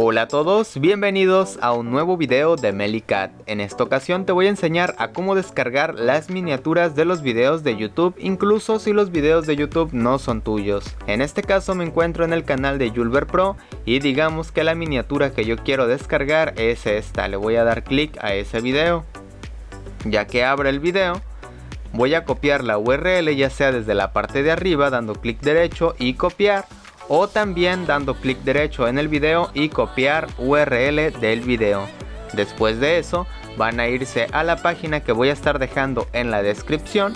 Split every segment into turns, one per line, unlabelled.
Hola a todos, bienvenidos a un nuevo video de Melicat. En esta ocasión te voy a enseñar a cómo descargar las miniaturas de los videos de YouTube, incluso si los videos de YouTube no son tuyos. En este caso me encuentro en el canal de Julber Pro y digamos que la miniatura que yo quiero descargar es esta. Le voy a dar clic a ese video. Ya que abre el video, voy a copiar la URL ya sea desde la parte de arriba dando clic derecho y copiar o también dando clic derecho en el video y copiar URL del video. Después de eso van a irse a la página que voy a estar dejando en la descripción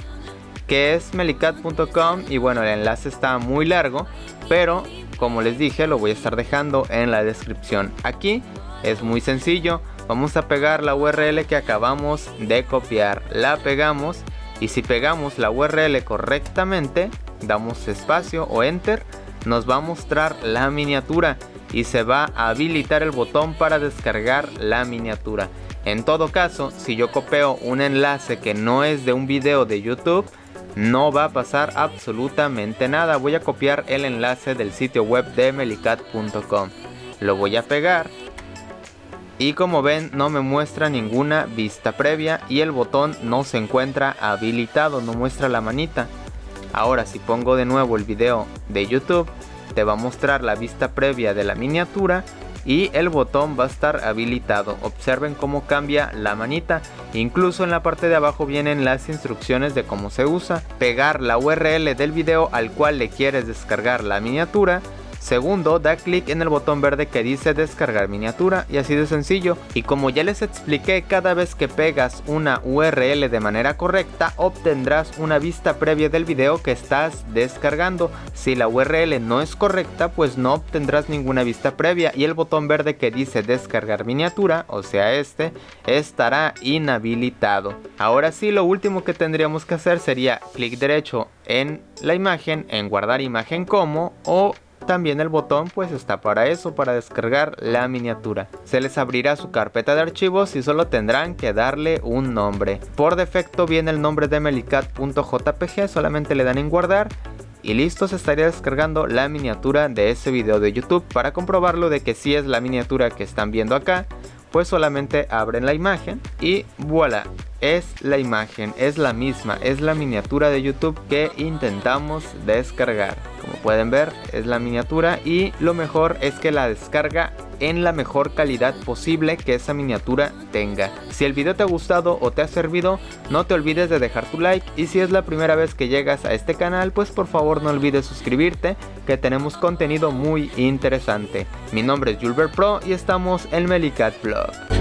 que es melicat.com y bueno el enlace está muy largo pero como les dije lo voy a estar dejando en la descripción aquí es muy sencillo vamos a pegar la URL que acabamos de copiar la pegamos y si pegamos la URL correctamente damos espacio o enter nos va a mostrar la miniatura y se va a habilitar el botón para descargar la miniatura. En todo caso, si yo copio un enlace que no es de un video de YouTube, no va a pasar absolutamente nada. Voy a copiar el enlace del sitio web de melicat.com. Lo voy a pegar. Y como ven no me muestra ninguna vista previa y el botón no se encuentra habilitado, no muestra la manita. Ahora si pongo de nuevo el video de YouTube, te va a mostrar la vista previa de la miniatura y el botón va a estar habilitado. Observen cómo cambia la manita. Incluso en la parte de abajo vienen las instrucciones de cómo se usa. Pegar la URL del video al cual le quieres descargar la miniatura Segundo, da clic en el botón verde que dice descargar miniatura y así de sencillo. Y como ya les expliqué, cada vez que pegas una URL de manera correcta, obtendrás una vista previa del video que estás descargando. Si la URL no es correcta, pues no obtendrás ninguna vista previa y el botón verde que dice descargar miniatura, o sea este, estará inhabilitado. Ahora sí, lo último que tendríamos que hacer sería clic derecho en la imagen, en guardar imagen como o también el botón pues está para eso, para descargar la miniatura. Se les abrirá su carpeta de archivos y solo tendrán que darle un nombre. Por defecto viene el nombre de melicat.jpg, solamente le dan en guardar y listo se estaría descargando la miniatura de ese video de YouTube. Para comprobarlo de que si es la miniatura que están viendo acá, pues solamente abren la imagen y voilà, es la imagen, es la misma, es la miniatura de YouTube que intentamos descargar. Pueden ver, es la miniatura y lo mejor es que la descarga en la mejor calidad posible que esa miniatura tenga. Si el video te ha gustado o te ha servido, no te olvides de dejar tu like y si es la primera vez que llegas a este canal, pues por favor no olvides suscribirte que tenemos contenido muy interesante. Mi nombre es Julber Pro y estamos en Melicat Vlog.